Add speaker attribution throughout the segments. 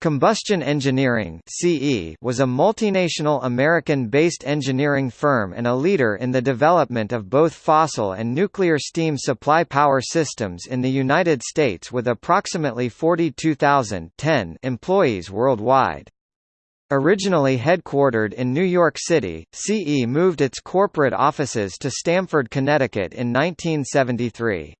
Speaker 1: Combustion Engineering (CE) was a multinational American-based engineering firm and a leader in the development of both fossil and nuclear steam supply power systems in the United States with approximately 42,000 employees worldwide. Originally headquartered in New York City, CE moved its corporate offices to Stamford, Connecticut in 1973.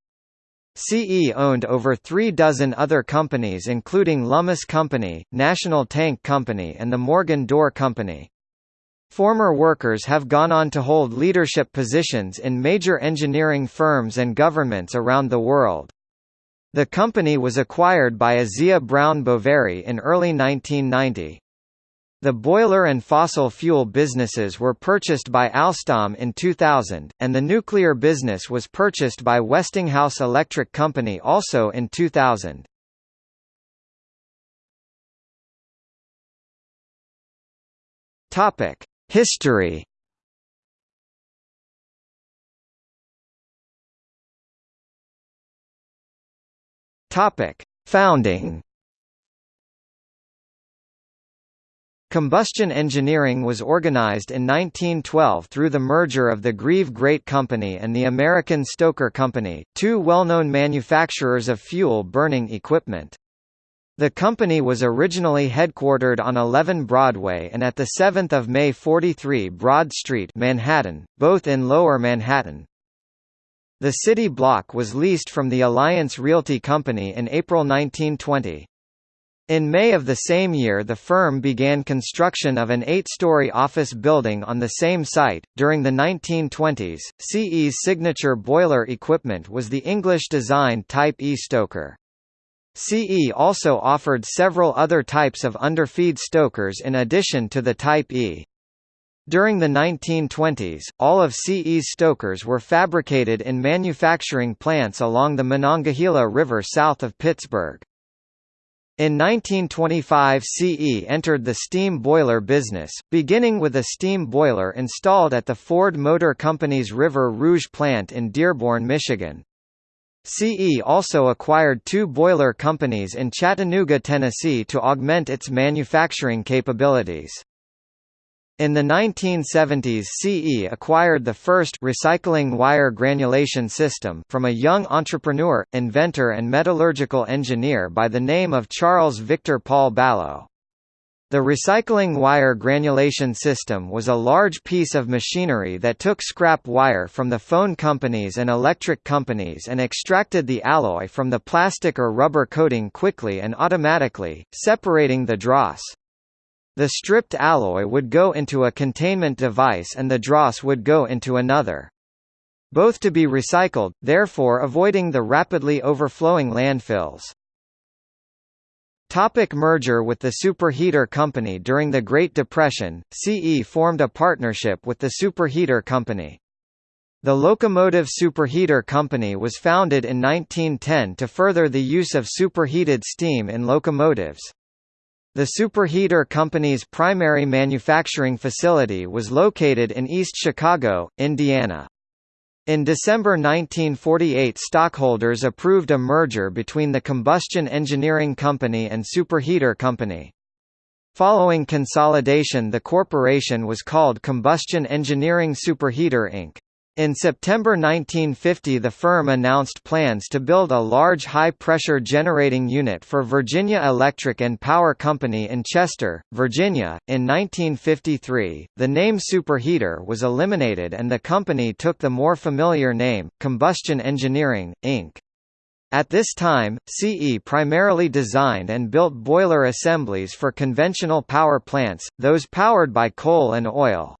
Speaker 1: CE owned over three dozen other companies including Lummus Company, National Tank Company and the Morgan Door Company. Former workers have gone on to hold leadership positions in major engineering firms and governments around the world. The company was acquired by ASEA Brown Boveri in early 1990. The boiler and fossil fuel businesses were purchased by Alstom in 2000, and the nuclear business was purchased by Westinghouse Electric Company also in 2000. Topic: History. Topic: Founding. Combustion engineering was organized in 1912 through the merger of the Grieve Grate Company and the American Stoker Company, two well-known manufacturers of fuel-burning equipment. The company was originally headquartered on 11 Broadway and at the 7th of May 43 Broad Street, Manhattan, both in Lower Manhattan. The city block was leased from the Alliance Realty Company in April 1920. In May of the same year the firm began construction of an eight-story office building on the same site. During the 1920s, CE's signature boiler equipment was the English-designed Type E stoker. CE also offered several other types of underfeed stokers in addition to the Type E. During the 1920s, all of CE's stokers were fabricated in manufacturing plants along the Monongahela River south of Pittsburgh. In 1925 CE entered the steam boiler business, beginning with a steam boiler installed at the Ford Motor Company's River Rouge plant in Dearborn, Michigan. CE also acquired two boiler companies in Chattanooga, Tennessee to augment its manufacturing capabilities. In the 1970s CE acquired the first recycling wire granulation system from a young entrepreneur, inventor and metallurgical engineer by the name of Charles Victor Paul Ballot. The recycling wire granulation system was a large piece of machinery that took scrap wire from the phone companies and electric companies and extracted the alloy from the plastic or rubber coating quickly and automatically, separating the dross. The stripped alloy would go into a containment device and the dross would go into another. Both to be recycled, therefore avoiding the rapidly overflowing landfills. Topic merger with the Superheater Company During the Great Depression, CE formed a partnership with the Superheater Company. The Locomotive Superheater Company was founded in 1910 to further the use of superheated steam in locomotives. The Superheater Company's primary manufacturing facility was located in East Chicago, Indiana. In December 1948 stockholders approved a merger between the Combustion Engineering Company and Superheater Company. Following consolidation the corporation was called Combustion Engineering Superheater Inc. In September 1950 the firm announced plans to build a large high-pressure generating unit for Virginia Electric and Power Company in Chester, Virginia. In 1953, the name Superheater was eliminated and the company took the more familiar name, Combustion Engineering, Inc. At this time, CE primarily designed and built boiler assemblies for conventional power plants, those powered by coal and oil.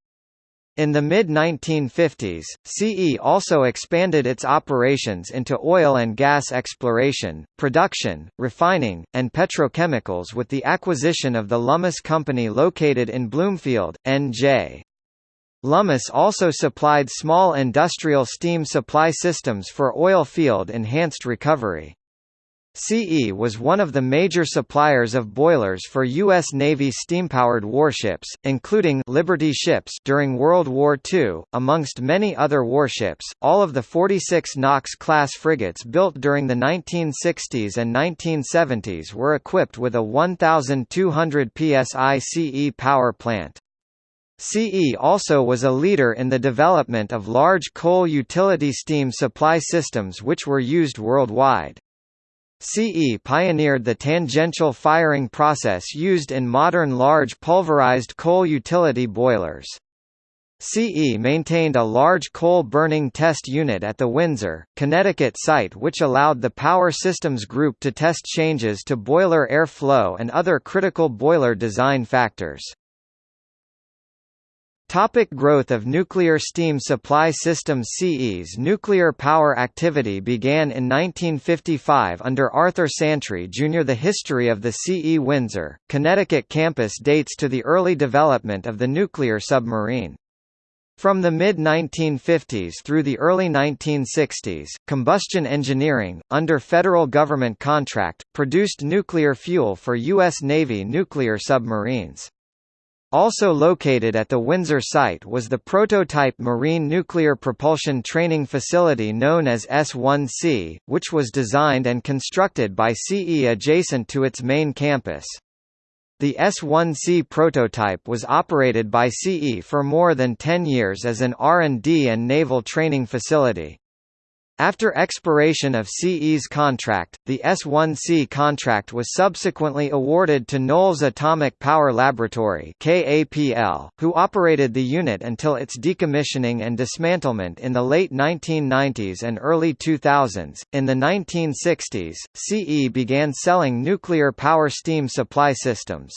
Speaker 1: In the mid-1950s, CE also expanded its operations into oil and gas exploration, production, refining, and petrochemicals with the acquisition of the Lummus Company located in Bloomfield, NJ. Lummus also supplied small industrial steam supply systems for oil field enhanced recovery. CE was one of the major suppliers of boilers for U.S. Navy steam-powered warships, including Liberty ships during World War II, amongst many other warships. All of the 46 Knox-class frigates built during the 1960s and 1970s were equipped with a 1,200 psi CE power plant. CE also was a leader in the development of large coal utility steam supply systems which were used worldwide. CE pioneered the tangential firing process used in modern large pulverized coal utility boilers. CE maintained a large coal-burning test unit at the Windsor, Connecticut site which allowed the Power Systems Group to test changes to boiler air flow and other critical boiler design factors. Topic growth of nuclear steam supply systems CE's nuclear power activity began in 1955 under Arthur Santry Jr. The history of the CE Windsor, Connecticut campus dates to the early development of the nuclear submarine. From the mid-1950s through the early 1960s, combustion engineering, under federal government contract, produced nuclear fuel for U.S. Navy nuclear submarines. Also located at the Windsor site was the prototype marine nuclear propulsion training facility known as S-1C, which was designed and constructed by CE adjacent to its main campus. The S-1C prototype was operated by CE for more than 10 years as an R&D and naval training facility. After expiration of CE's contract, the S-1C contract was subsequently awarded to Knolls Atomic Power Laboratory KAPL, who operated the unit until its decommissioning and dismantlement in the late 1990s and early 2000s. In the 1960s, CE began selling nuclear power steam supply systems.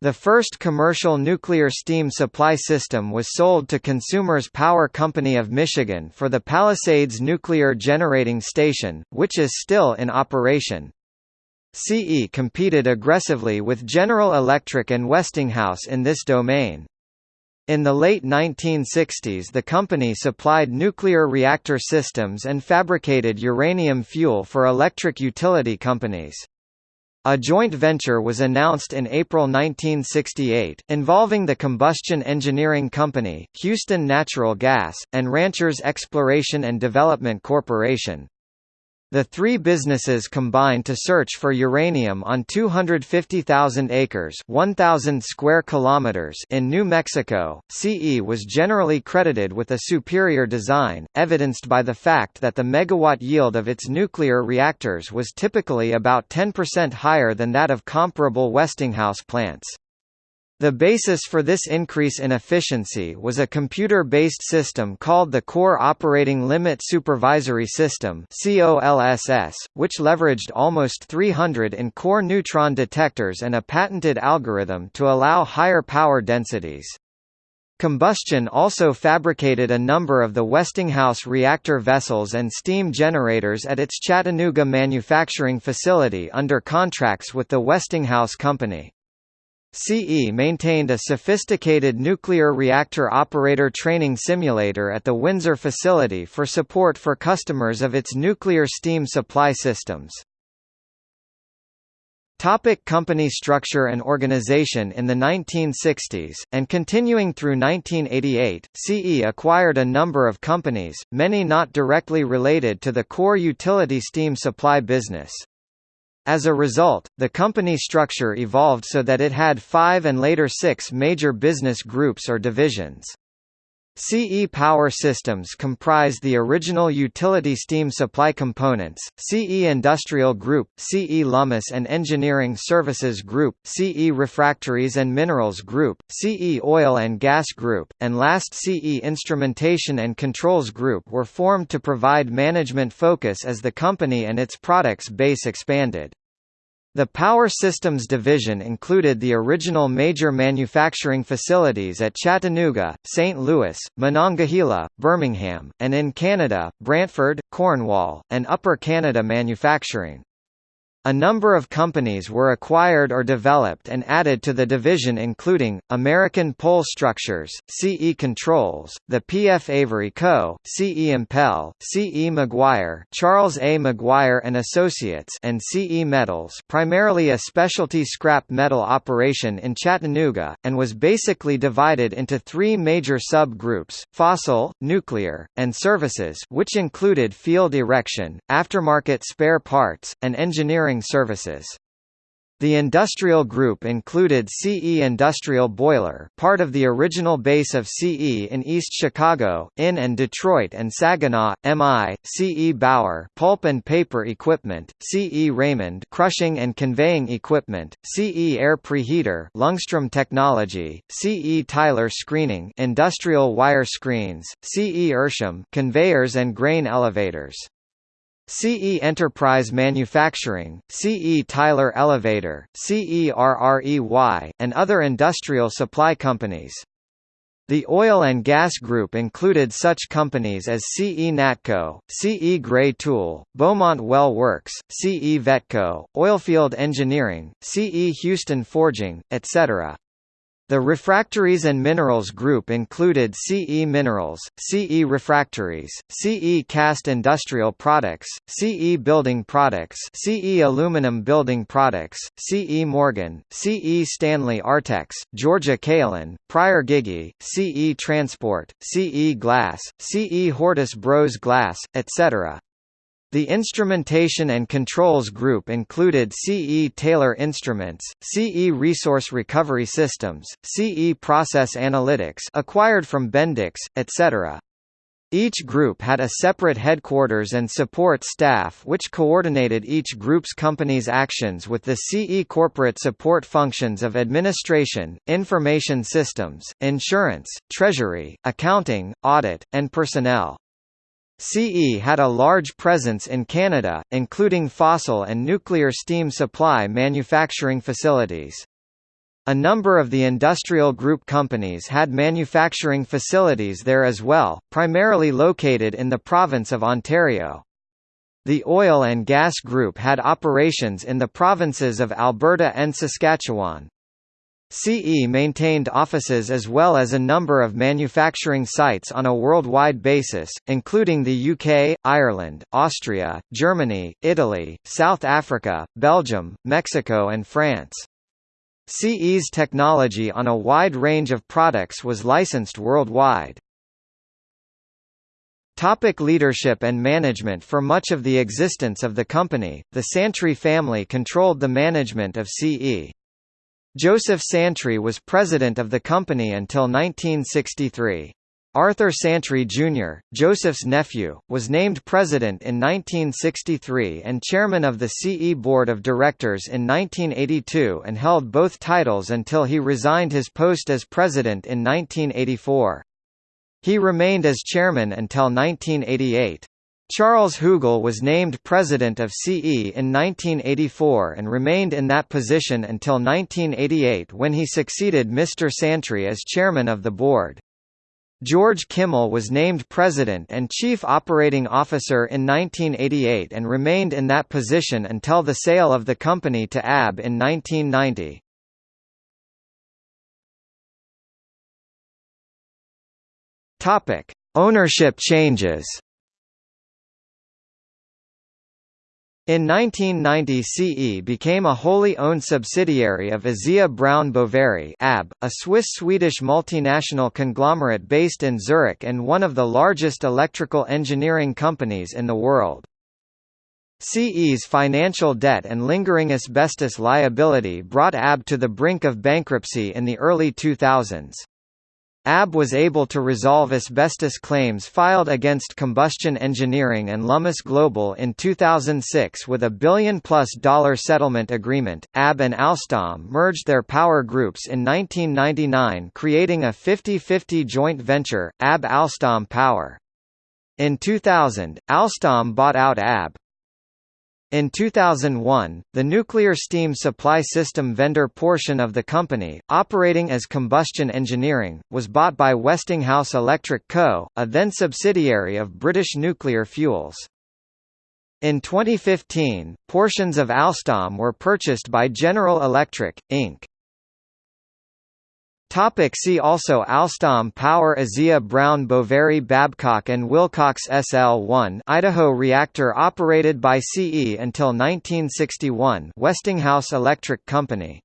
Speaker 1: The first commercial nuclear steam supply system was sold to Consumers Power Company of Michigan for the Palisades Nuclear Generating Station, which is still in operation. CE competed aggressively with General Electric and Westinghouse in this domain. In the late 1960s the company supplied nuclear reactor systems and fabricated uranium fuel for electric utility companies. A joint venture was announced in April 1968, involving the Combustion Engineering Company, Houston Natural Gas, and Ranchers Exploration and Development Corporation. The three businesses combined to search for uranium on 250,000 acres 1,000 square kilometers in New Mexico. CE was generally credited with a superior design, evidenced by the fact that the megawatt yield of its nuclear reactors was typically about 10% higher than that of comparable Westinghouse plants. The basis for this increase in efficiency was a computer-based system called the Core Operating Limit Supervisory System which leveraged almost 300 in core neutron detectors and a patented algorithm to allow higher power densities. Combustion also fabricated a number of the Westinghouse reactor vessels and steam generators at its Chattanooga manufacturing facility under contracts with the Westinghouse Company. CE maintained a sophisticated nuclear reactor operator training simulator at the Windsor facility for support for customers of its nuclear steam supply systems. Topic company structure and organization In the 1960s, and continuing through 1988, CE acquired a number of companies, many not directly related to the core utility steam supply business. As a result, the company structure evolved so that it had five and later six major business groups or divisions. CE Power Systems comprised the original utility steam supply components, CE Industrial Group, CE Lummus and Engineering Services Group, CE Refractories and Minerals Group, CE Oil and Gas Group, and last CE Instrumentation and Controls Group were formed to provide management focus as the company and its products base expanded. The Power Systems division included the original major manufacturing facilities at Chattanooga, St. Louis, Monongahela, Birmingham, and in Canada, Brantford, Cornwall, and Upper Canada Manufacturing. A number of companies were acquired or developed and added to the division including, American Pole Structures, CE Controls, the P.F. Avery Co., CE Impel, CE Maguire Charles A. Maguire and Associates and CE Metals primarily a specialty scrap metal operation in Chattanooga, and was basically divided into three major sub-groups, fossil, nuclear, and services which included field erection, aftermarket spare parts, and engineering services. The industrial group included CE Industrial Boiler part of the original base of CE in East Chicago, in and Detroit and Saginaw, MI, CE Bauer pulp and paper equipment, CE Raymond crushing and conveying equipment, CE Air Preheater Ljungström Technology, CE Tyler Screening industrial wire screens, CE Ehrsam conveyors and grain elevators. CE Enterprise Manufacturing, CE Tyler Elevator, CE RREY, and other industrial supply companies. The oil and gas group included such companies as CE Natco, CE Gray Tool, Beaumont Well Works, CE Vetco, Oilfield Engineering, CE Houston Forging, etc. The refractories and minerals group included CE Minerals, CE Refractories, CE Cast Industrial Products, CE Building Products CE Aluminum Building Products, CE Morgan, CE Stanley Artex, Georgia Kaolin, Pryor Giggey, CE Transport, CE Glass, CE Hordis Bros Glass, etc. The instrumentation and controls group included CE Taylor Instruments, CE Resource Recovery Systems, CE Process Analytics acquired from Bendix, etc. Each group had a separate headquarters and support staff which coordinated each group's company's actions with the CE corporate support functions of administration, information systems, insurance, treasury, accounting, audit, and personnel. CE had a large presence in Canada, including fossil and nuclear steam supply manufacturing facilities. A number of the industrial group companies had manufacturing facilities there as well, primarily located in the province of Ontario. The oil and gas group had operations in the provinces of Alberta and Saskatchewan. CE maintained offices as well as a number of manufacturing sites on a worldwide basis, including the UK, Ireland, Austria, Germany, Italy, South Africa, Belgium, Mexico and France. CE's technology on a wide range of products was licensed worldwide. Topic leadership and management For much of the existence of the company, the Santry family controlled the management of CE. Joseph Santry was president of the company until 1963. Arthur Santry Jr., Joseph's nephew, was named president in 1963 and chairman of the CE Board of Directors in 1982 and held both titles until he resigned his post as president in 1984. He remained as chairman until 1988. Charles Hugel was named president of CE in 1984 and remained in that position until 1988 when he succeeded Mr. Santry as chairman of the board. George Kimmel was named president and chief operating officer in 1988 and remained in that position until the sale of the company to AB in 1990. Topic: Ownership changes. In 1990 CE became a wholly owned subsidiary of ASEA Brown Boveri AB, a Swiss-Swedish multinational conglomerate based in Zurich and one of the largest electrical engineering companies in the world. CE's financial debt and lingering asbestos liability brought AB to the brink of bankruptcy in the early 2000s. AB was able to resolve asbestos claims filed against Combustion Engineering and Lummus Global in 2006 with a billion-plus dollar settlement agreement. AB and Alstom merged their power groups in 1999 creating a 50-50 joint venture, AB Alstom Power. In 2000, Alstom bought out AB, in 2001, the nuclear steam supply system vendor portion of the company, operating as Combustion Engineering, was bought by Westinghouse Electric Co., a then subsidiary of British Nuclear Fuels. In 2015, portions of Alstom were purchased by General Electric, Inc. Topic see also Alstom Power ASEA Brown Boveri Babcock and Wilcox SL-1 Idaho reactor operated by CE until 1961 Westinghouse Electric Company